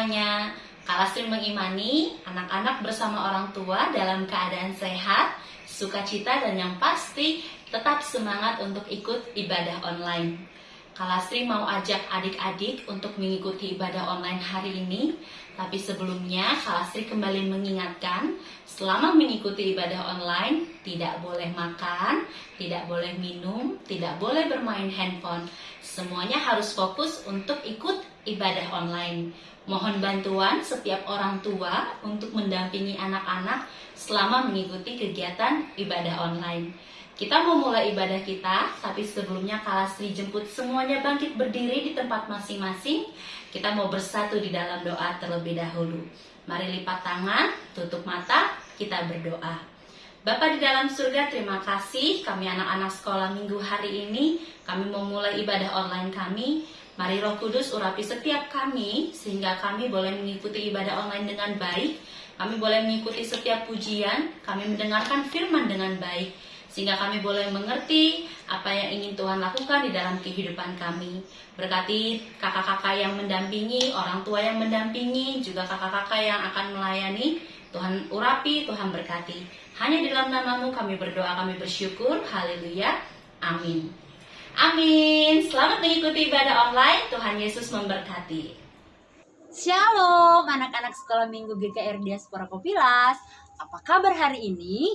semuanya? Kalastri mengimani anak-anak bersama orang tua dalam keadaan sehat, sukacita dan yang pasti tetap semangat untuk ikut ibadah online. Kalastri mau ajak adik-adik untuk mengikuti ibadah online hari ini, tapi sebelumnya Kalastri kembali mengingatkan, selama mengikuti ibadah online, tidak boleh makan, tidak boleh minum, tidak boleh bermain handphone. Semuanya harus fokus untuk ikut ibadah online. Mohon bantuan setiap orang tua untuk mendampingi anak-anak selama mengikuti kegiatan ibadah online. Kita mau mulai ibadah kita, tapi sebelumnya Kalastri jemput semuanya bangkit berdiri di tempat masing-masing. Kita mau bersatu di dalam doa terlebih dahulu. Mari lipat tangan, tutup mata, kita berdoa. Bapak di dalam surga, terima kasih kami anak-anak sekolah minggu hari ini. Kami mau mulai ibadah online kami. Mari roh kudus urapi setiap kami, sehingga kami boleh mengikuti ibadah online dengan baik. Kami boleh mengikuti setiap pujian, kami mendengarkan firman dengan baik sehingga kami boleh mengerti apa yang ingin Tuhan lakukan di dalam kehidupan kami. Berkati kakak-kakak yang mendampingi, orang tua yang mendampingi, juga kakak-kakak yang akan melayani. Tuhan urapi, Tuhan berkati. Hanya di dalam namamu kami berdoa, kami bersyukur. Haleluya. Amin. Amin. Selamat mengikuti ibadah online. Tuhan Yesus memberkati. Shalom anak-anak sekolah minggu GKR Diaspora Kopilas Apa kabar hari ini?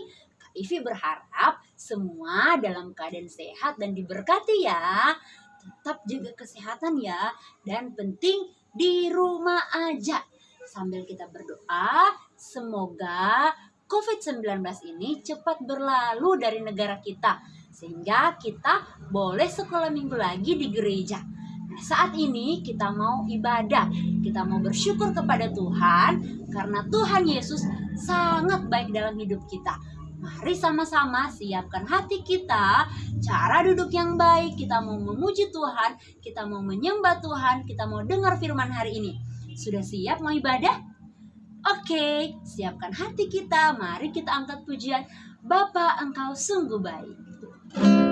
Ivi berharap semua dalam keadaan sehat dan diberkati ya. Tetap jaga kesehatan ya. Dan penting di rumah aja. Sambil kita berdoa, semoga COVID-19 ini cepat berlalu dari negara kita. Sehingga kita boleh sekolah minggu lagi di gereja. Nah, saat ini kita mau ibadah, kita mau bersyukur kepada Tuhan karena Tuhan Yesus sangat baik dalam hidup kita. Mari sama-sama siapkan hati kita, cara duduk yang baik, kita mau memuji Tuhan, kita mau menyembah Tuhan, kita mau dengar firman hari ini. Sudah siap mau ibadah? Oke, siapkan hati kita, mari kita angkat pujian. Bapa, engkau sungguh baik.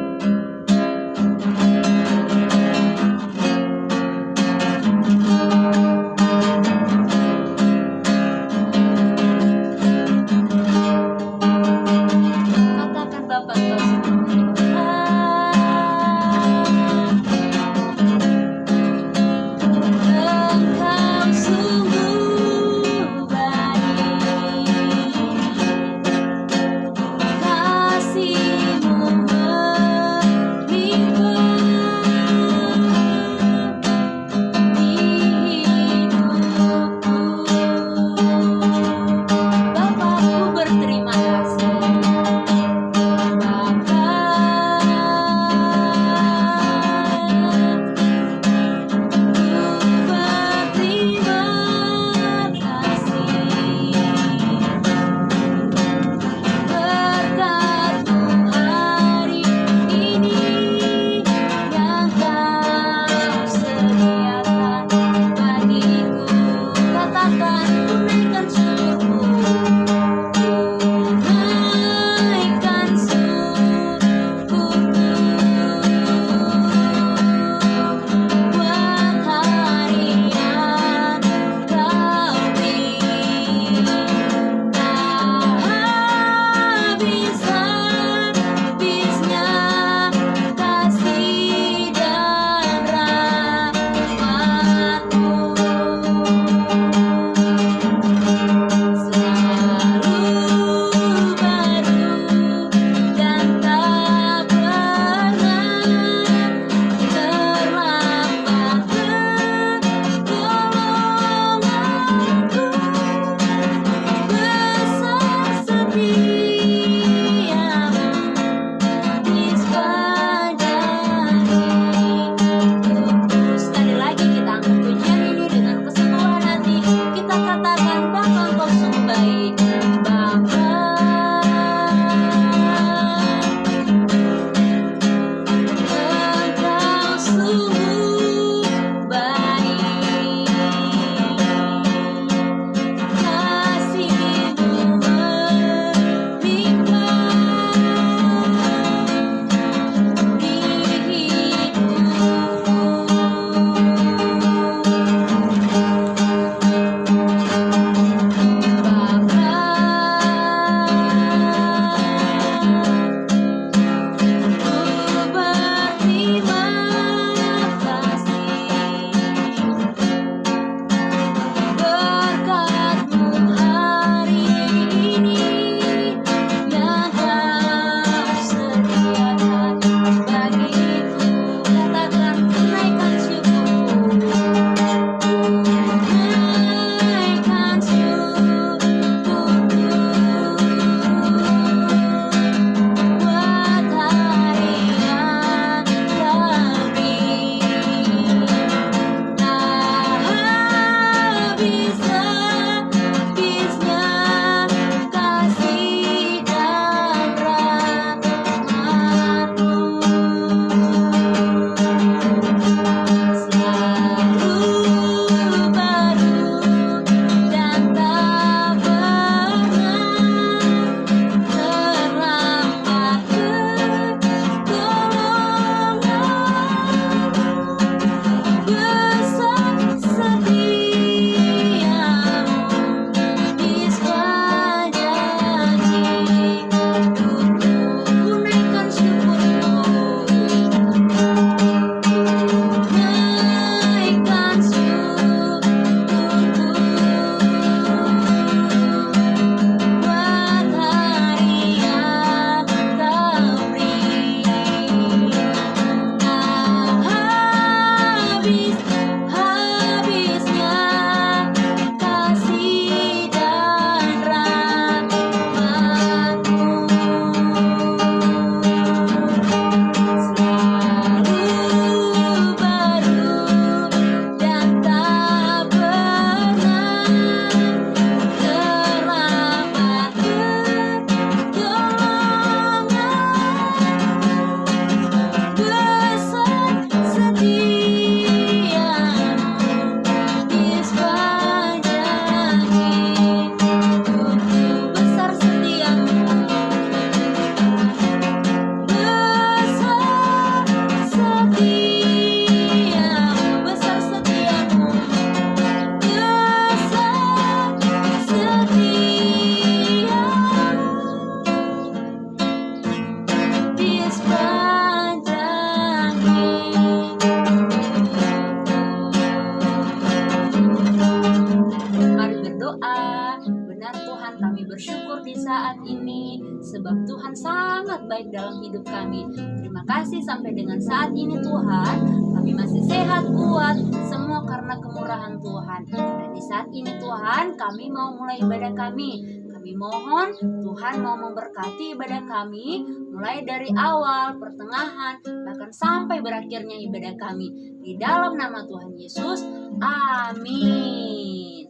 Kasih sampai dengan saat ini Tuhan, kami masih sehat kuat semua karena kemurahan Tuhan. Dan di saat ini Tuhan, kami mau mulai ibadah kami. Kami mohon Tuhan mau memberkati ibadah kami mulai dari awal, pertengahan, bahkan sampai berakhirnya ibadah kami. Di dalam nama Tuhan Yesus, amin.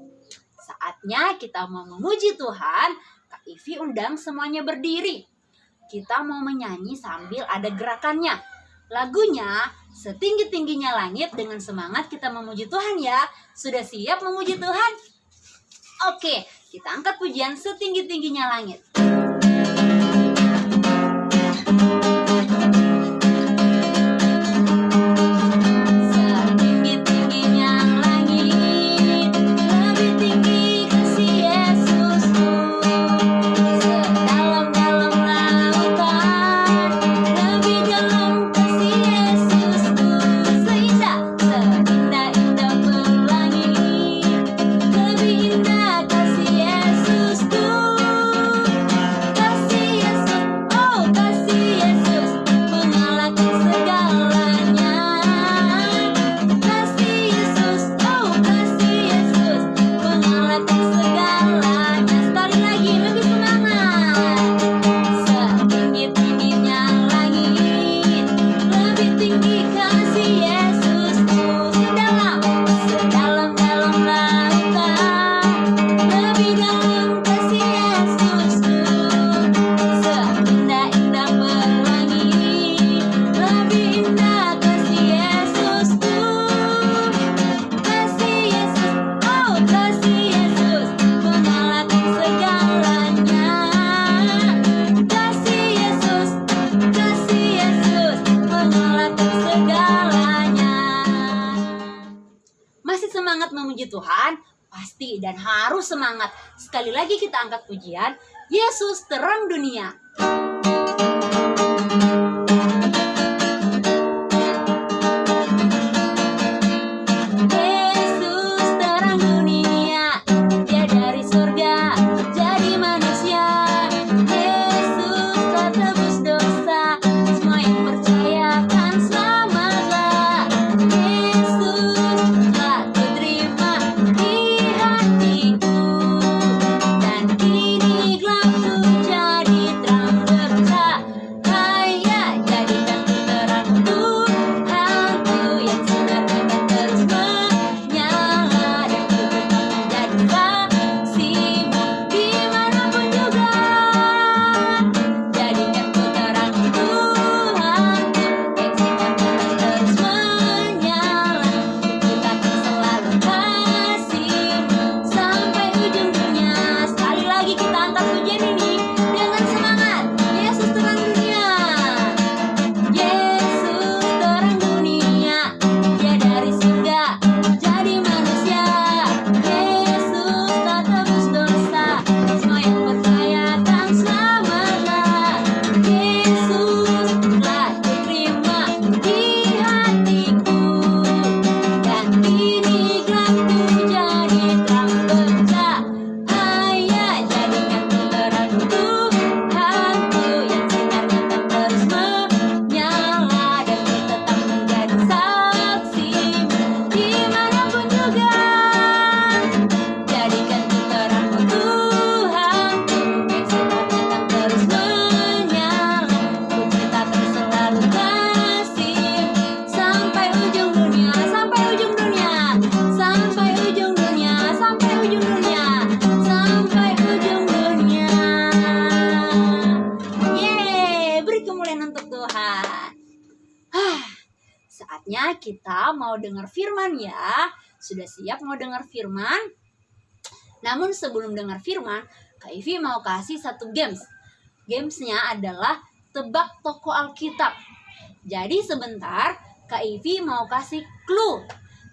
Saatnya kita mau memuji Tuhan. Kak Ivi undang semuanya berdiri. Kita mau menyanyi sambil ada gerakannya. Lagunya setinggi-tingginya langit dengan semangat kita memuji Tuhan ya. Sudah siap memuji Tuhan? Oke, kita angkat pujian setinggi-tingginya langit. Angkat pujian, Yesus terang dunia. Dengar firman ya. Sudah siap mau dengar firman? Namun sebelum dengar firman, Kak Ivi mau kasih satu games. Gamesnya adalah tebak toko Alkitab. Jadi sebentar Kak Ivi mau kasih clue.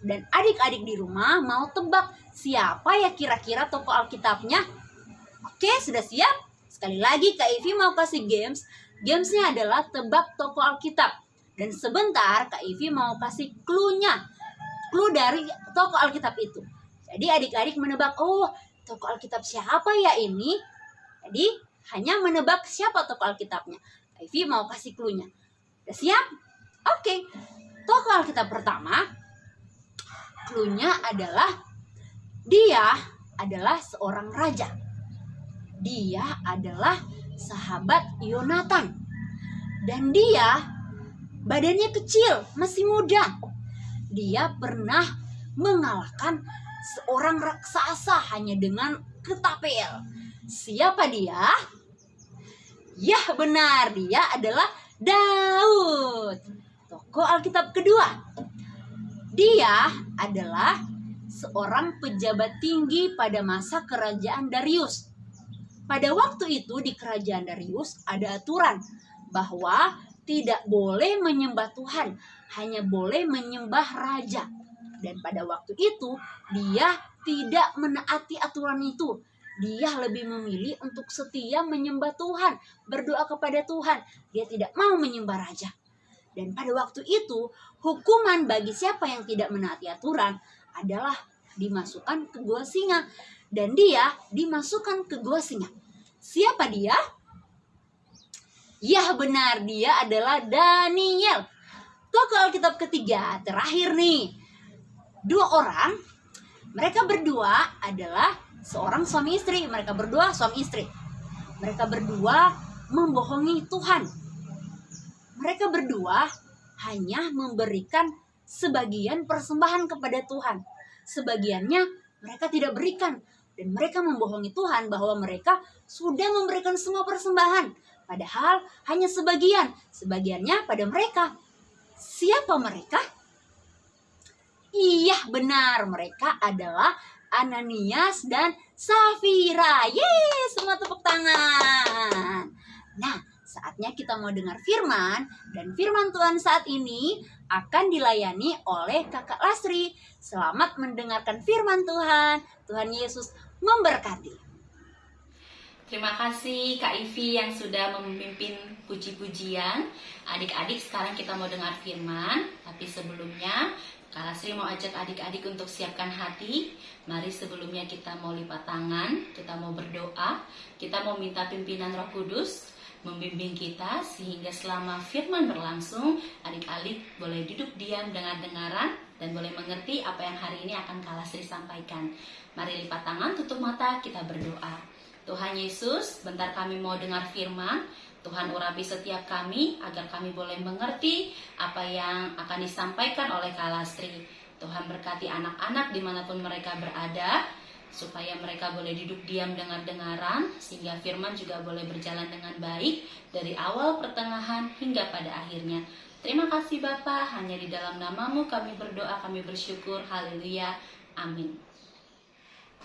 Dan adik-adik di rumah mau tebak siapa ya kira-kira toko Alkitabnya. Oke, sudah siap? Sekali lagi Kak Ivi mau kasih games. Gamesnya adalah tebak toko Alkitab. Dan sebentar Kak Ivi mau kasih clue-nya. Clue dari toko Alkitab itu. Jadi adik-adik menebak, oh toko Alkitab siapa ya ini? Jadi hanya menebak siapa tokoh Alkitabnya. Ivy mau kasih clue-nya. Udah siap? Oke. Tokoh Alkitab pertama, clue-nya adalah dia adalah seorang raja. Dia adalah sahabat Yonatan. Dan dia badannya kecil, masih muda. Dia pernah mengalahkan seorang raksasa hanya dengan ketapel. Siapa dia? Ya benar, dia adalah Daud. Tokoh Alkitab kedua. Dia adalah seorang pejabat tinggi pada masa kerajaan Darius. Pada waktu itu di kerajaan Darius ada aturan bahwa tidak boleh menyembah Tuhan, hanya boleh menyembah raja. Dan pada waktu itu dia tidak menaati aturan itu. Dia lebih memilih untuk setia menyembah Tuhan, berdoa kepada Tuhan. Dia tidak mau menyembah raja. Dan pada waktu itu, hukuman bagi siapa yang tidak menaati aturan adalah dimasukkan ke gua singa. Dan dia dimasukkan ke gua singa. Siapa dia? Ya benar, dia adalah Daniel. Tokoh Alkitab ketiga, terakhir nih. Dua orang, mereka berdua adalah seorang suami istri. Mereka berdua suami istri. Mereka berdua membohongi Tuhan. Mereka berdua hanya memberikan sebagian persembahan kepada Tuhan. Sebagiannya mereka tidak berikan dan mereka membohongi Tuhan bahwa mereka sudah memberikan semua persembahan Padahal hanya sebagian, sebagiannya pada mereka. Siapa mereka? Iya benar, mereka adalah Ananias dan Safira. Yeay, semua tepuk tangan. Nah, saatnya kita mau dengar firman dan firman Tuhan saat ini akan dilayani oleh Kakak Lasri. Selamat mendengarkan firman Tuhan. Tuhan Yesus memberkati. Terima kasih Kak Ivi yang sudah memimpin puji-pujian. Adik-adik sekarang kita mau dengar firman, tapi sebelumnya Kak Lasri mau ajak adik-adik untuk siapkan hati. Mari sebelumnya kita mau lipat tangan, kita mau berdoa, kita mau minta pimpinan Roh Kudus membimbing kita sehingga selama firman berlangsung adik-adik boleh duduk diam dengan dengaran dan boleh mengerti apa yang hari ini akan Kak Lasri sampaikan. Mari lipat tangan, tutup mata, kita berdoa. Tuhan Yesus, bentar kami mau dengar firman. Tuhan urapi setiap kami agar kami boleh mengerti apa yang akan disampaikan oleh Kalastri. Tuhan berkati anak-anak di mana pun mereka berada, supaya mereka boleh duduk diam dengan dengaran, sehingga firman juga boleh berjalan dengan baik dari awal pertengahan hingga pada akhirnya. Terima kasih Bapak, hanya di dalam namamu kami berdoa, kami bersyukur, haleluya, amin.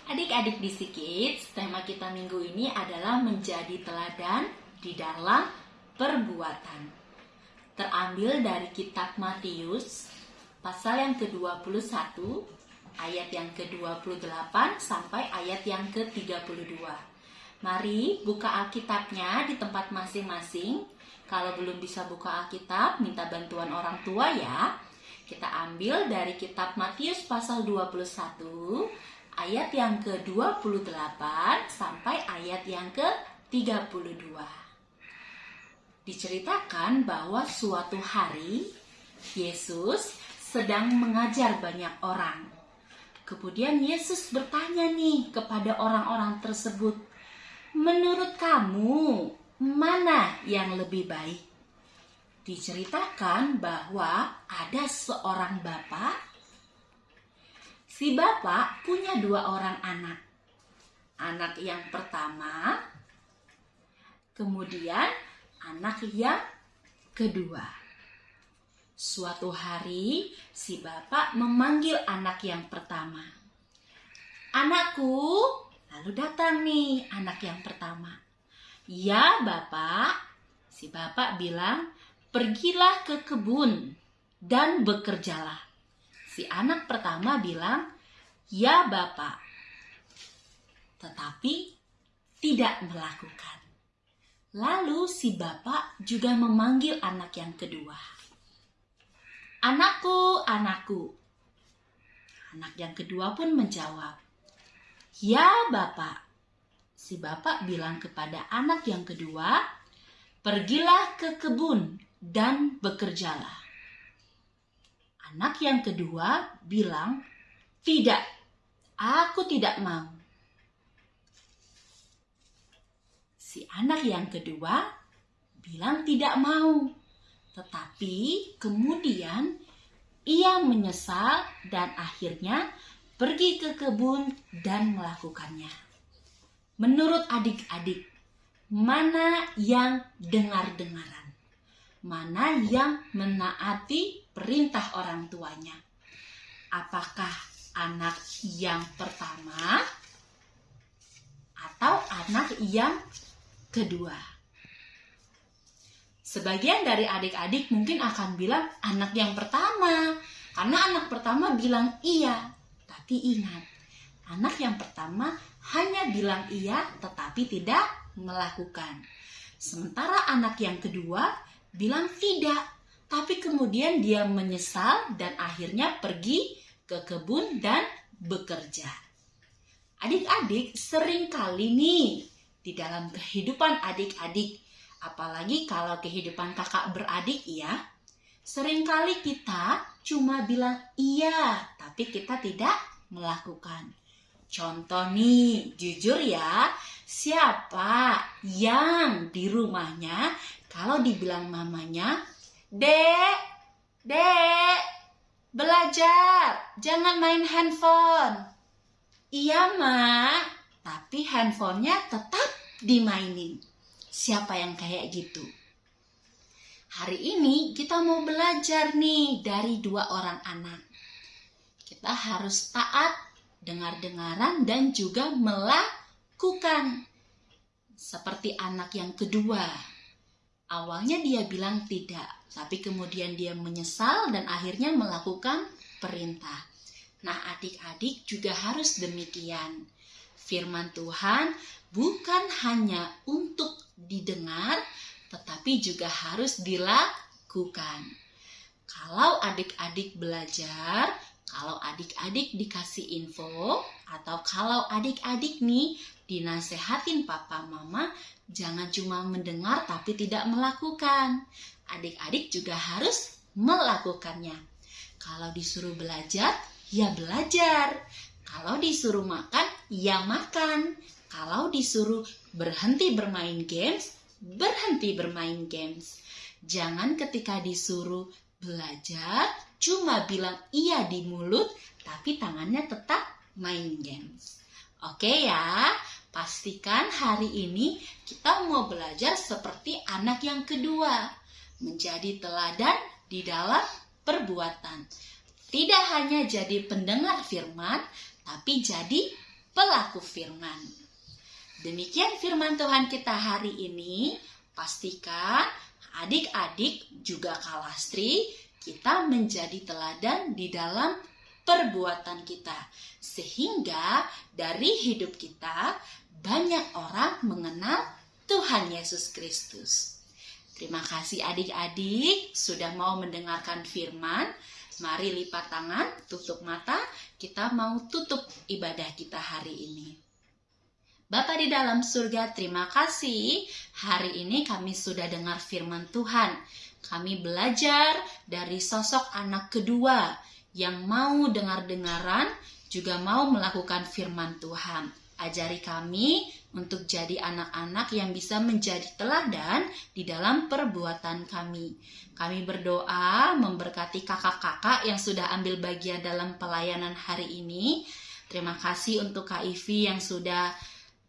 Adik-adik di Kids, tema kita minggu ini adalah menjadi teladan di dalam perbuatan. Terambil dari kitab Matius pasal yang ke-21 ayat yang ke-28 sampai ayat yang ke-32. Mari buka Alkitabnya di tempat masing-masing. Kalau belum bisa buka Alkitab, minta bantuan orang tua ya. Kita ambil dari kitab Matius pasal 21 ayat yang ke-28 sampai ayat yang ke-32. Diceritakan bahwa suatu hari Yesus sedang mengajar banyak orang. Kemudian Yesus bertanya nih kepada orang-orang tersebut, "Menurut kamu, mana yang lebih baik?" Diceritakan bahwa ada seorang bapak Si bapak punya dua orang anak. Anak yang pertama, kemudian anak yang kedua. Suatu hari, si bapak memanggil anak yang pertama. Anakku, lalu datang nih anak yang pertama. Ya, bapak, si bapak bilang, pergilah ke kebun dan bekerjalah. Si anak pertama bilang, "Ya, Bapak." Tetapi tidak melakukan. Lalu si bapak juga memanggil anak yang kedua. "Anakku, anakku." Anak yang kedua pun menjawab, "Ya, Bapak." si bapak bilang kepada anak yang kedua, "Pergilah ke kebun dan bekerjalah." Anak yang kedua bilang, "Tidak, aku tidak mau." Si anak yang kedua bilang tidak mau, tetapi kemudian ia menyesal dan akhirnya pergi ke kebun dan melakukannya. Menurut adik-adik, mana yang dengar-dengaran? Mana yang menaati perintah orang tuanya? Apakah anak yang pertama atau anak yang kedua? Sebagian dari adik-adik mungkin akan bilang anak yang pertama, karena anak pertama bilang iya, tapi ingat, anak yang pertama hanya bilang iya tetapi tidak melakukan. Sementara anak yang kedua bilang tidak, tapi kemudian dia menyesal dan akhirnya pergi ke kebun dan bekerja. Adik-adik sering kali nih di dalam kehidupan adik-adik, apalagi kalau kehidupan kakak beradik ya, sering kali kita cuma bilang iya, tapi kita tidak melakukan. Contoh nih, jujur ya, siapa yang di rumahnya kalau dibilang mamanya, Dek, Dek, belajar, jangan main handphone. Iya, Mak, tapi handphonenya tetap dimainin. Siapa yang kayak gitu? Hari ini kita mau belajar nih dari dua orang anak kita harus taat, dengar-dengaran, dan juga melakukan. Seperti anak yang kedua. Awalnya dia bilang tidak, tapi kemudian dia menyesal dan akhirnya melakukan perintah. Nah, adik-adik juga harus demikian. Firman Tuhan bukan hanya untuk didengar, tetapi juga harus dilakukan. Kalau adik-adik belajar, kalau adik-adik dikasih info atau kalau adik-adik nih dinasehatin papa mama, jangan cuma mendengar tapi tidak melakukan. Adik-adik juga harus melakukannya. Kalau disuruh belajar, ya belajar. Kalau disuruh makan, ya makan. Kalau disuruh berhenti bermain games, berhenti bermain games. Jangan ketika disuruh belajar cuma bilang iya di mulut tapi tangannya tetap main games. Oke ya, pastikan hari ini kita mau belajar seperti anak yang kedua, menjadi teladan di dalam perbuatan. Tidak hanya jadi pendengar firman, tapi jadi pelaku firman. Demikian firman Tuhan kita hari ini. Pastikan adik-adik juga kalastri kita menjadi teladan di dalam perbuatan kita, sehingga dari hidup kita banyak orang mengenal Tuhan Yesus Kristus. Terima kasih adik-adik sudah mau mendengarkan firman. Mari lipat tangan, tutup mata, kita mau tutup ibadah kita hari ini. Bapa di dalam surga, terima kasih. Hari ini kami sudah dengar firman Tuhan. Kami belajar dari sosok anak kedua yang mau dengar-dengaran, juga mau melakukan firman Tuhan. Ajari kami untuk jadi anak-anak yang bisa menjadi teladan di dalam perbuatan kami. Kami berdoa memberkati kakak-kakak yang sudah ambil bagian dalam pelayanan hari ini. Terima kasih untuk Kak Ivi yang sudah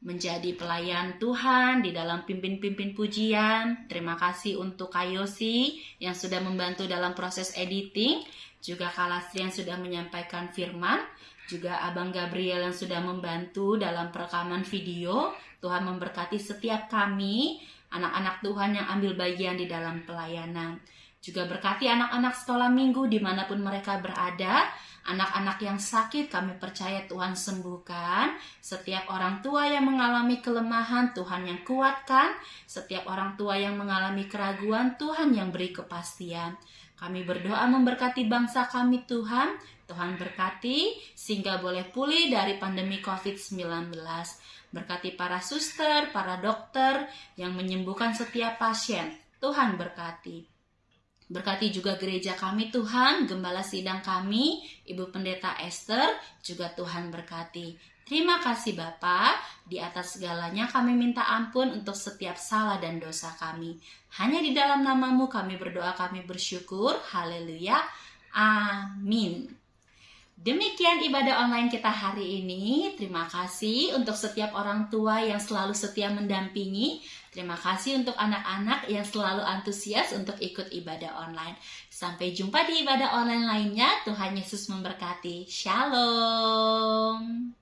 menjadi pelayan Tuhan di dalam pimpin-pimpin pujian. Terima kasih untuk Kayosi yang sudah membantu dalam proses editing, juga Kalastri yang sudah menyampaikan firman, juga Abang Gabriel yang sudah membantu dalam perekaman video. Tuhan memberkati setiap kami, anak-anak Tuhan yang ambil bagian di dalam pelayanan. Juga berkati anak-anak sekolah minggu di mana pun mereka berada, Anak-anak yang sakit kami percaya Tuhan sembuhkan. Setiap orang tua yang mengalami kelemahan Tuhan yang kuatkan. Setiap orang tua yang mengalami keraguan Tuhan yang beri kepastian. Kami berdoa memberkati bangsa kami Tuhan. Tuhan berkati sehingga boleh pulih dari pandemi COVID-19. Berkati para suster, para dokter yang menyembuhkan setiap pasien. Tuhan berkati. Berkati juga gereja kami Tuhan, gembala sidang kami, Ibu Pendeta Esther, juga Tuhan berkati. Terima kasih Bapa, di atas segalanya kami minta ampun untuk setiap salah dan dosa kami. Hanya di dalam namamu kami berdoa, kami bersyukur. Haleluya. Amin. Demikian ibadah online kita hari ini. Terima kasih untuk setiap orang tua yang selalu setia mendampingi. Terima kasih untuk anak-anak yang selalu antusias untuk ikut ibadah online. Sampai jumpa di ibadah online lainnya. Tuhan Yesus memberkati. Shalom.